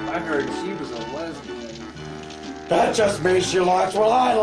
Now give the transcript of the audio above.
I heard she was a lesbian. That just means she likes what I like.